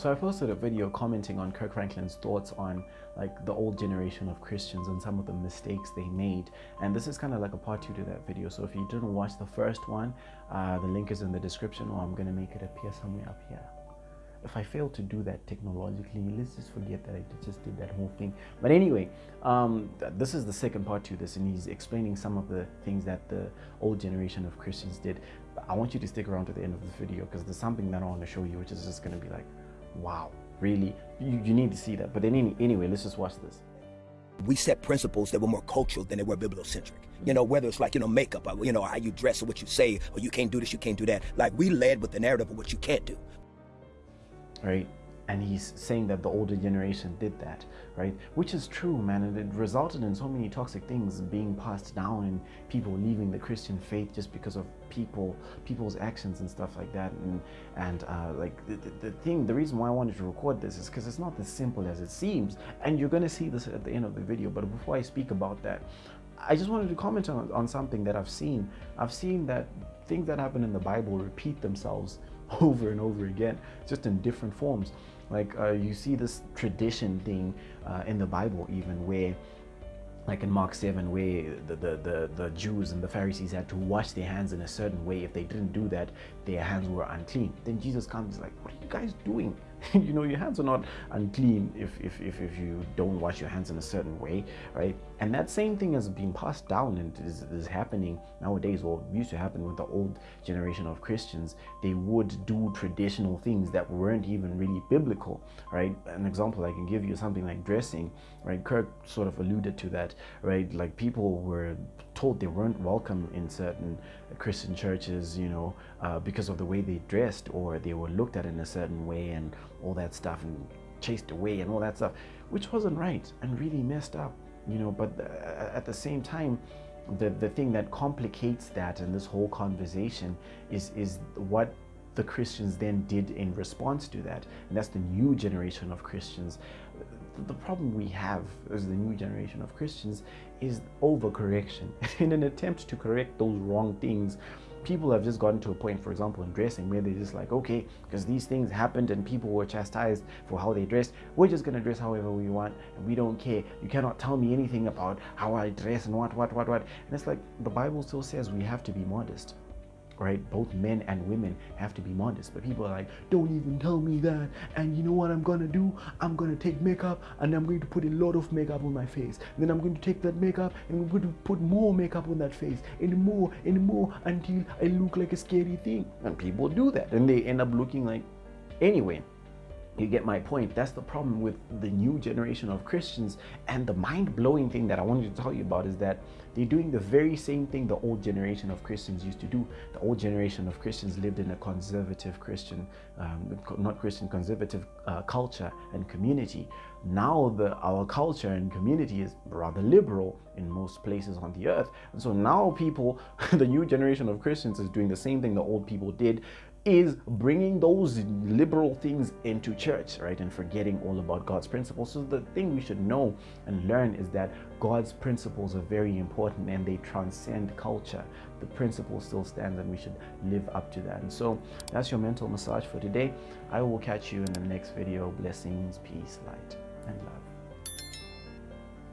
So I posted a video commenting on Kirk Franklin's thoughts on like the old generation of Christians and some of the mistakes they made. And this is kind of like a part two to that video. So if you didn't watch the first one, uh, the link is in the description or I'm going to make it appear somewhere up here. If I fail to do that technologically, let's just forget that I just did that whole thing. But anyway, um, this is the second part to this, and he's explaining some of the things that the old generation of Christians did. But I want you to stick around to the end of the video because there's something that I want to show you, which is just going to be like, wow, really? You, you need to see that. But then any, anyway, let's just watch this. We set principles that were more cultural than they were bibliocentric. You know, whether it's like, you know, makeup, or, you know, how you dress or what you say, or you can't do this, you can't do that. Like, we led with the narrative of what you can't do. Right? And he's saying that the older generation did that right which is true man and it resulted in so many toxic things being passed down and people leaving the christian faith just because of people people's actions and stuff like that and and uh, like the, the, thing the reason why i wanted to record this is because it's not as simple as it seems and you're going to see this at the end of the video but before i speak about that I just wanted to comment on, on something that I've seen. I've seen that things that happen in the Bible repeat themselves over and over again, just in different forms. Like uh, you see this tradition thing uh, in the Bible even where like in Mark 7 where the, the, the, the, Jews and the Pharisees had to wash their hands in a certain way. If they didn't do that, their hands were unclean. Then Jesus comes like, what are you guys doing? you know, your hands are not unclean if, if, if, if, you don't wash your hands in a certain way, right? And that same thing has been passed down and is, is happening nowadays, or used to happen with the old generation of Christians. They would do traditional things that weren't even really biblical, right? An example I can give you something like dressing, right? Kirk sort of alluded to that, right? Like people were told they weren't welcome in certain Christian churches, you know, uh, because of the way they dressed or they were looked at in a certain way and all that stuff and chased away and all that stuff, which wasn't right and really messed up, you know, but uh, at the same time, the, the thing that complicates that and this whole conversation is, is what the Christians then did in response to that. And that's the new generation of Christians. The problem we have as the new generation of Christians is overcorrection. in an attempt to correct those wrong things, people have just gotten to a point, for example, in dressing, where they're just like, okay, because these things happened and people were chastised for how they dressed, we're just gonna dress however we want and we don't care. You cannot tell me anything about how I dress and what, what, what, what. And it's like the Bible still says we have to be modest right? Both men and women have to be modest. But people are like, don't even tell me that. And you know what I'm gonna do? I'm gonna take makeup and I'm going to put a lot of makeup on my face. And then I'm going to take that makeup and I'm going to put more makeup on that face and more and more until I look like a scary thing. And people do that and they end up looking like anyway. You get my point. That's the problem with the new generation of Christians. And the mind blowing thing that I wanted to tell you about is that they're doing the very same thing the old generation of Christians used to do. The old generation of Christians lived in a conservative Christian, um, not Christian, conservative uh, culture and community. Now the our culture and community is rather liberal in most places on the earth. And so now people, the new generation of Christians is doing the same thing the old people did is bringing those liberal things into church, right? And forgetting all about God's principles. So the thing we should know and learn is that God's principles are very important and they transcend culture. The principle still stands and we should live up to that. And so that's your mental massage for today. I will catch you in the next video. Blessings, peace, light, and love.